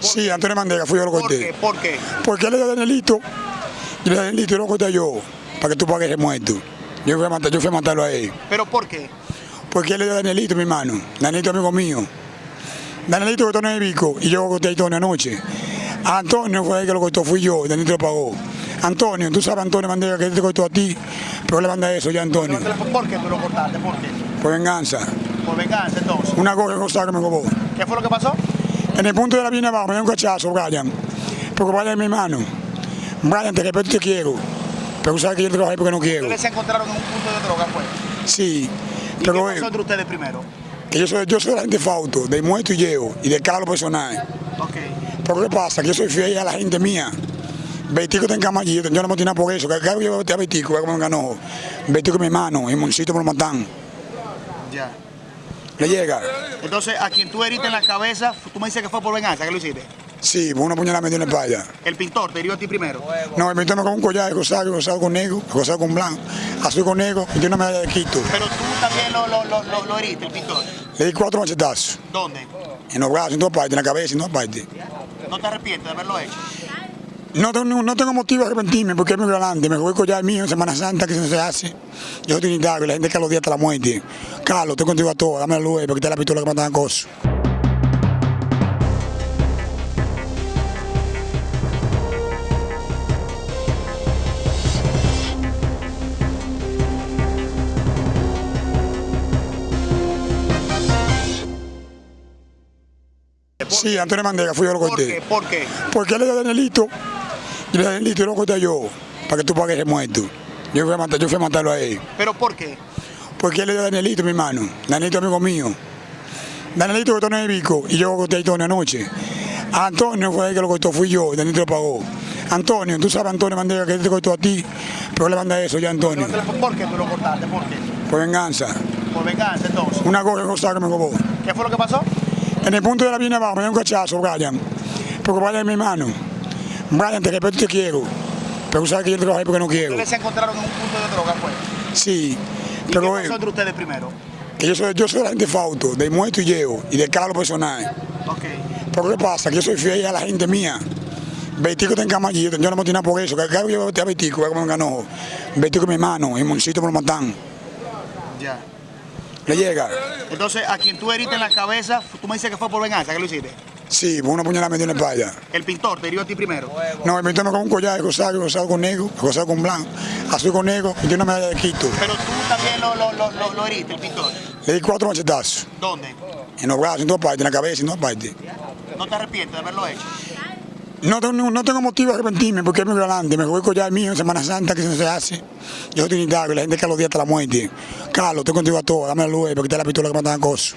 Sí, Antonio Mandega, fui yo lo ¿Por corté. qué? ¿Por qué? Porque él le dio a Danielito, y le Danielito y lo corté yo, para que tú pagues el muerto. Yo fui a, matar, yo fui a matarlo a él. ¿Pero por qué? Porque él le dio a Danielito, mi hermano. Danielito amigo mío. Danielito cortó nueve bico y yo corté a Antonio anoche. A Antonio fue el que lo cortó, fui yo, Danielito lo pagó. Antonio, tú sabes Antonio Mandega que te cortó a ti, pero le manda eso ya Antonio. ¿Por qué tú lo cortaste? ¿Por qué? Por venganza. Por venganza, entonces. Una cosa que me robó. ¿Qué fue lo que pasó? En el punto de la viene abajo me dio un cachazo, Brian. Porque Brian es mi hermano. Brian, te respeto te quiero. Pero sabes que yo trabajé porque no quiero. Ustedes se encontraron en un punto de droga, fue. Sí. ¿Y Pero qué pasó entre ustedes primero? que yo soy, yo soy la gente fauto, de muerto y llevo, y de carro personal. Ok. Pero ¿qué pasa? Que yo soy fiel a la gente mía. Betico está en cama allí, yo no me tiene por eso. Que vez yo a Betico, voy a comer un ganojo. Betico es mi hermano, y Moncito me lo matan. Ya. ¿Le llega? Entonces, a quien tú heriste en la cabeza, tú me dices que fue por venganza, ¿qué lo hiciste? Sí, por una puñalada me dio en la espalda. El pintor te hirió a ti primero. No, me metí con un collar de rosado, rosado con negro, rosado con blanco, azul con negro, y tiene una medalla de Quito. Pero tú también lo, lo, lo, lo, lo heriste, el pintor. Le di cuatro machetazos. ¿Dónde? En los brazos, en todas partes, en la cabeza, en todas partes. ¿No te arrepientes de haberlo hecho? No tengo, no tengo motivo de arrepentirme porque es muy grande. Me voy a collar mío en Semana Santa, que eso no se hace. Yo soy trinitario, la gente que a los días hasta la muerte. Carlos, estoy contigo a todo, dame la luz, porque te la pistola que matan cosas. Sí, Antonio Mandega, fui yo lo ¿Por corté. qué? ¿Por qué? Porque él le dio a Danielito, y le lo corté yo, para que tú pagues el muerto. Yo fui a, matar, yo fui a matarlo a él. ¿Pero por qué? Porque él le dio a Danielito, mi hermano. Danielito amigo mío. Danielito cortó nueve bico y yo corté a Antonio anoche. A Antonio fue el que lo cortó, fui yo, Danielito lo pagó. Antonio, tú sabes Antonio Mandega que te cortó a ti, pero le manda eso ya Antonio. ¿Por qué tú lo cortaste? ¿Por qué? Por venganza. Por venganza, entonces. Una cosa que me robó. ¿Qué fue lo que pasó? En el punto de la viene abajo me dio un cachazo, Brian. Porque Brian es mi hermano. Brian, te respeto y te quiero. Pero sabes que yo te trabajé porque no quiero. Ustedes se encontraron en un punto de droga, fue. Sí. ¿Y Pero qué pasó entre ustedes primero? que yo soy, yo soy la gente fauto, de muerto y llevo, y de carro personal. Ok. Pero ¿qué pasa? Que yo soy fiel a la gente mía. Betico está en cama allí, yo no me tiene por eso. Que vez yo voy a Betico, voy a comer un ganojo. Es mi hermano, y Moncito me lo matan. Ya. ¿Le llega? Entonces, a quien tú heriste en la cabeza, tú me dices que fue por venganza, ¿qué lo hiciste? Sí, una puñalada me dio en la espalda. El pintor te hirió a ti primero. No, me metí con un collar rosado, rosado con negro, rosado con blanco, azul con negro, y tiene una medalla de Quito. Pero tú también lo, lo, lo, lo, heriste, el pintor. Le di cuatro machetazos. ¿Dónde? En los brazos, en todas partes, en la cabeza, en todas partes. ¿No te arrepientes de haberlo hecho? No tengo, no tengo motivo de arrepentirme porque es muy grande. Me a collar mío en Semana Santa, que eso no se hace. Yo soy trinitario, la gente que a los días hasta la muerte. Carlos, estoy contigo a todo, dame la luz, porque te la pistola que matan cosas.